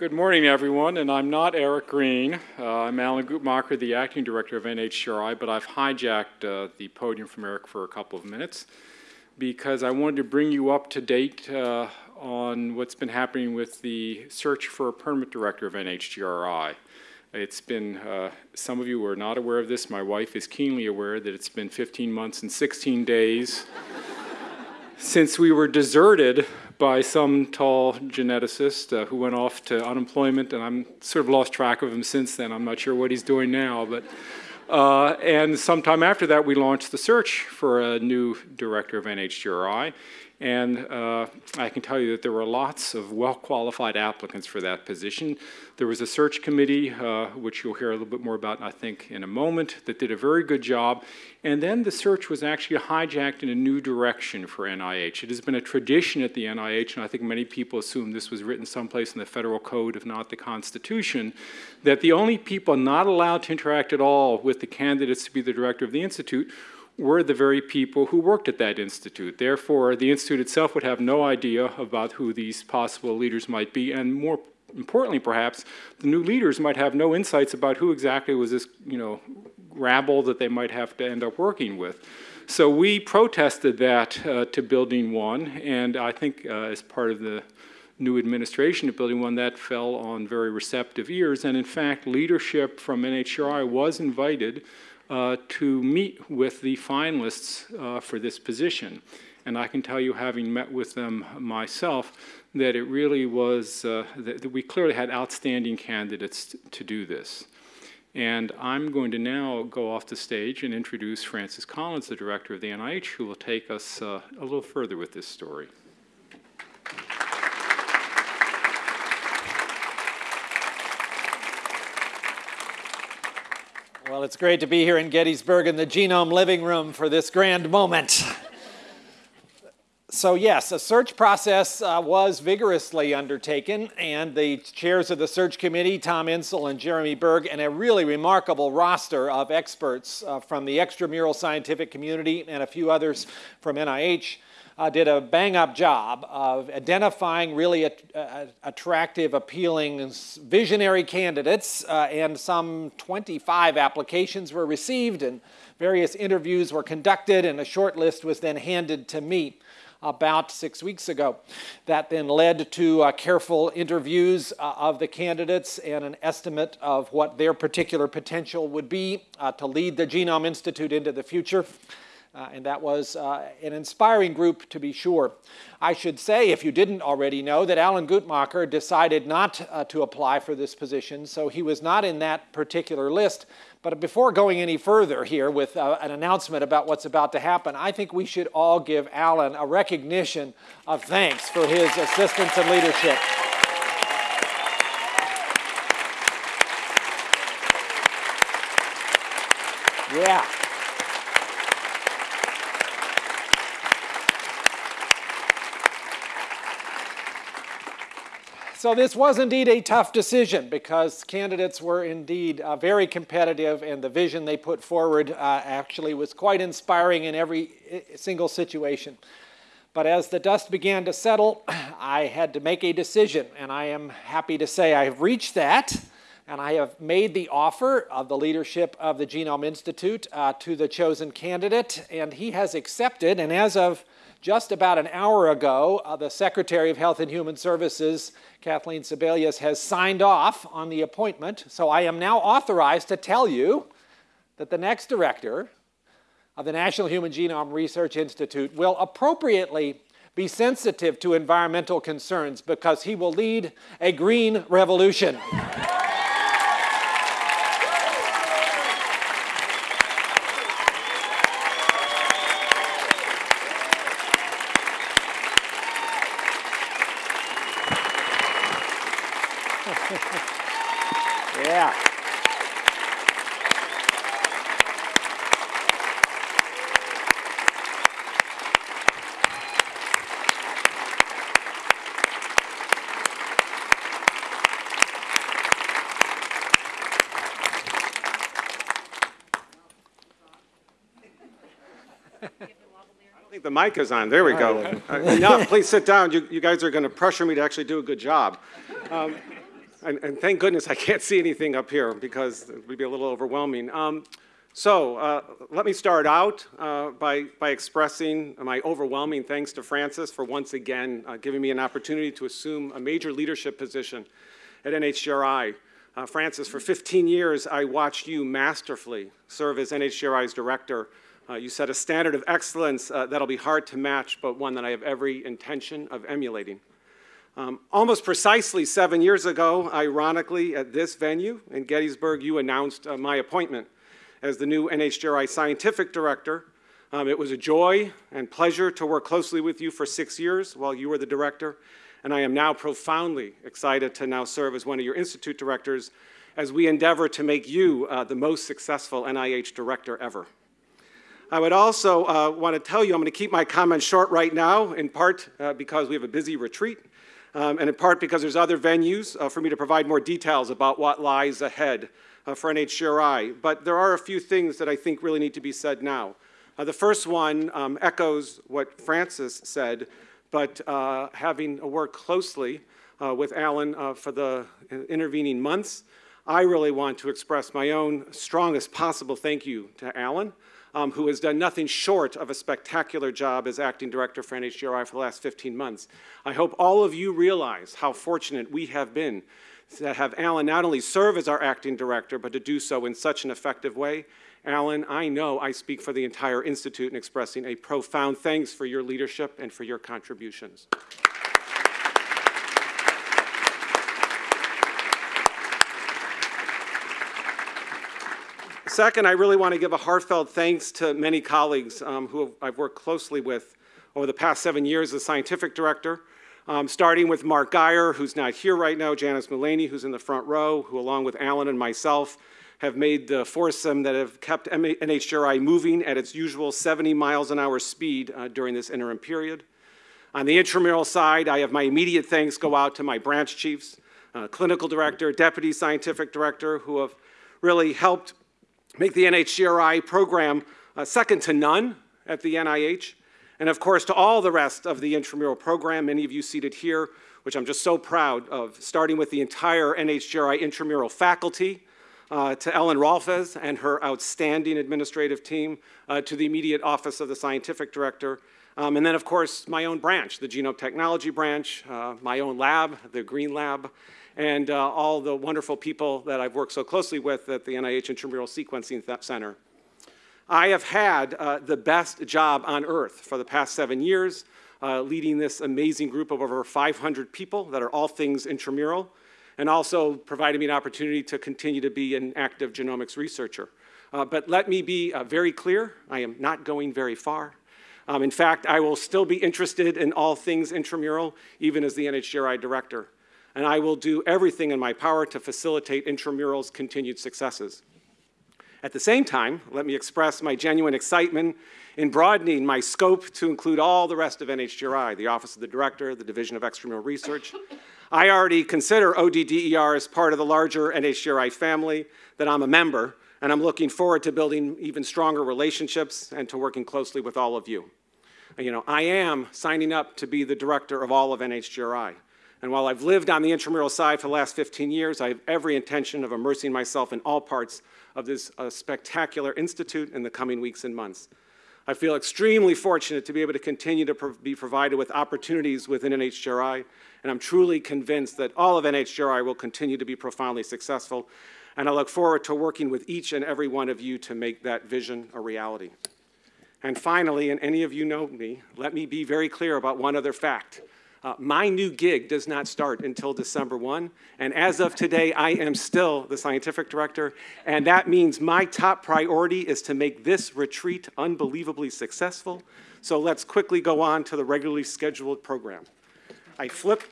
Good morning, everyone, and I'm not Eric Green. Uh, I'm Alan Guttmacher, the acting director of NHGRI, but I've hijacked uh, the podium from Eric for a couple of minutes because I wanted to bring you up to date uh, on what's been happening with the search for a permanent director of NHGRI. It's been, uh, some of you are not aware of this, my wife is keenly aware that it's been 15 months and 16 days since we were deserted by some tall geneticist uh, who went off to unemployment, and I'm sort of lost track of him since then. I'm not sure what he's doing now, but uh, and sometime after that, we launched the search for a new director of NHGRI. And uh, I can tell you that there were lots of well-qualified applicants for that position. There was a search committee, uh, which you'll hear a little bit more about, I think, in a moment, that did a very good job. And then the search was actually hijacked in a new direction for NIH. It has been a tradition at the NIH, and I think many people assume this was written someplace in the federal code, if not the Constitution, that the only people not allowed to interact at all with the candidates to be the director of the Institute were the very people who worked at that institute. Therefore, the institute itself would have no idea about who these possible leaders might be, and more importantly, perhaps, the new leaders might have no insights about who exactly was this, you know, rabble that they might have to end up working with. So we protested that uh, to Building 1, and I think uh, as part of the new administration of Building 1, that fell on very receptive ears, and in fact, leadership from NHGRI was invited uh, to meet with the finalists uh, for this position. And I can tell you, having met with them myself, that it really was, uh, that, that, we clearly had outstanding candidates to do this. And I'm going to now go off the stage and introduce Francis Collins, the director of the NIH, who will take us uh, a little further with this story. Well, it's great to be here in Gettysburg in the Genome Living Room for this grand moment. So yes, a search process uh, was vigorously undertaken, and the chairs of the search committee, Tom Insel and Jeremy Berg, and a really remarkable roster of experts uh, from the extramural scientific community and a few others from NIH uh, did a bang up job of identifying really uh, attractive, appealing, visionary candidates, uh, and some 25 applications were received, and various interviews were conducted, and a short list was then handed to me about six weeks ago. That then led to uh, careful interviews uh, of the candidates and an estimate of what their particular potential would be uh, to lead the Genome Institute into the future. Uh, and that was uh, an inspiring group to be sure. I should say, if you didn't already know, that Alan Guttmacher decided not uh, to apply for this position, so he was not in that particular list. But before going any further here with uh, an announcement about what's about to happen, I think we should all give Alan a recognition of thanks for his assistance and leadership. Yeah. So this was indeed a tough decision because candidates were indeed uh, very competitive and the vision they put forward uh, actually was quite inspiring in every single situation. But as the dust began to settle, I had to make a decision and I am happy to say I have reached that and I have made the offer of the leadership of the Genome Institute uh, to the chosen candidate and he has accepted and as of just about an hour ago, uh, the Secretary of Health and Human Services, Kathleen Sebelius, has signed off on the appointment. So I am now authorized to tell you that the next director of the National Human Genome Research Institute will appropriately be sensitive to environmental concerns because he will lead a green revolution. yeah. I don't think the mic is on. There we go. Uh, enough. Please sit down. You, you guys are going to pressure me to actually do a good job. Um, And, and thank goodness I can't see anything up here because it would be a little overwhelming. Um, so uh, let me start out uh, by, by expressing my overwhelming thanks to Francis for once again uh, giving me an opportunity to assume a major leadership position at NHGRI. Uh, Francis, for 15 years, I watched you masterfully serve as NHGRI's director. Uh, you set a standard of excellence uh, that'll be hard to match, but one that I have every intention of emulating. Um, almost precisely seven years ago, ironically, at this venue in Gettysburg, you announced uh, my appointment as the new NHGRI Scientific Director. Um, it was a joy and pleasure to work closely with you for six years while you were the director, and I am now profoundly excited to now serve as one of your Institute directors as we endeavor to make you uh, the most successful NIH director ever. I would also uh, want to tell you I'm going to keep my comments short right now, in part uh, because we have a busy retreat, um, and in part because there's other venues uh, for me to provide more details about what lies ahead uh, for NHGRI. But there are a few things that I think really need to be said now. Uh, the first one um, echoes what Francis said, but uh, having worked closely uh, with Alan uh, for the intervening months, I really want to express my own strongest possible thank you to Alan, um, who has done nothing short of a spectacular job as acting director for NHGRI for the last 15 months. I hope all of you realize how fortunate we have been to have Alan not only serve as our acting director, but to do so in such an effective way. Alan, I know I speak for the entire Institute in expressing a profound thanks for your leadership and for your contributions. Second, I really want to give a heartfelt thanks to many colleagues um, who I've worked closely with over the past seven years as scientific director, um, starting with Mark Guyer, who's not here right now, Janice Mullaney, who's in the front row, who along with Alan and myself have made the foursome that have kept NHGRI moving at its usual 70 miles an hour speed uh, during this interim period. On the intramural side, I have my immediate thanks go out to my branch chiefs, uh, clinical director, deputy scientific director, who have really helped make the NHGRI program uh, second to none at the NIH. And of course, to all the rest of the intramural program, many of you seated here, which I'm just so proud of, starting with the entire NHGRI intramural faculty, uh, to Ellen Rolfes and her outstanding administrative team, uh, to the immediate office of the scientific director, um, and then of course my own branch, the genome technology branch, uh, my own lab, the Green Lab, and uh, all the wonderful people that I've worked so closely with at the NIH Intramural Sequencing Center. I have had uh, the best job on earth for the past seven years, uh, leading this amazing group of over 500 people that are all things intramural, and also providing me an opportunity to continue to be an active genomics researcher. Uh, but let me be uh, very clear, I am not going very far. Um, in fact, I will still be interested in all things intramural, even as the NHGRI director. And I will do everything in my power to facilitate intramural's continued successes. At the same time, let me express my genuine excitement in broadening my scope to include all the rest of NHGRI, the Office of the Director, the Division of Extramural Research. I already consider ODDER as part of the larger NHGRI family that I'm a member, and I'm looking forward to building even stronger relationships and to working closely with all of you. You know, I am signing up to be the director of all of NHGRI. And while I've lived on the intramural side for the last 15 years, I have every intention of immersing myself in all parts of this uh, spectacular institute in the coming weeks and months. I feel extremely fortunate to be able to continue to pro be provided with opportunities within NHGRI, and I'm truly convinced that all of NHGRI will continue to be profoundly successful, and I look forward to working with each and every one of you to make that vision a reality. And finally, and any of you know me, let me be very clear about one other fact. Uh, my new gig does not start until December 1, and as of today, I am still the scientific director, and that means my top priority is to make this retreat unbelievably successful. So let's quickly go on to the regularly scheduled program. I flip